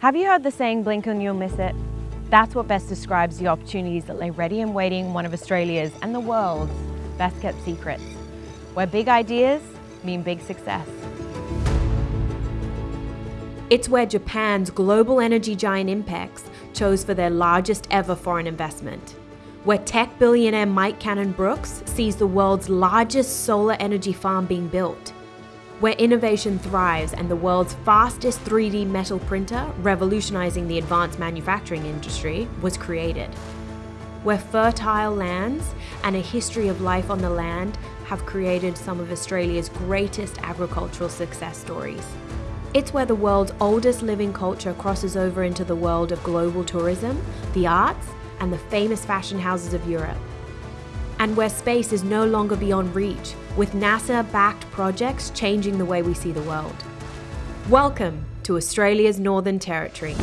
Have you heard the saying, blink and you'll miss it? That's what best describes the opportunities that lay ready and waiting one of Australia's and the world's best kept secrets, where big ideas mean big success. It's where Japan's global energy giant Inpex chose for their largest ever foreign investment. Where tech billionaire Mike Cannon Brooks sees the world's largest solar energy farm being built. Where innovation thrives and the world's fastest 3D metal printer, revolutionizing the advanced manufacturing industry, was created. Where fertile lands and a history of life on the land have created some of Australia's greatest agricultural success stories. It's where the world's oldest living culture crosses over into the world of global tourism, the arts, and the famous fashion houses of Europe. And where space is no longer beyond reach, with NASA backed projects changing the way we see the world. Welcome to Australia's Northern Territory.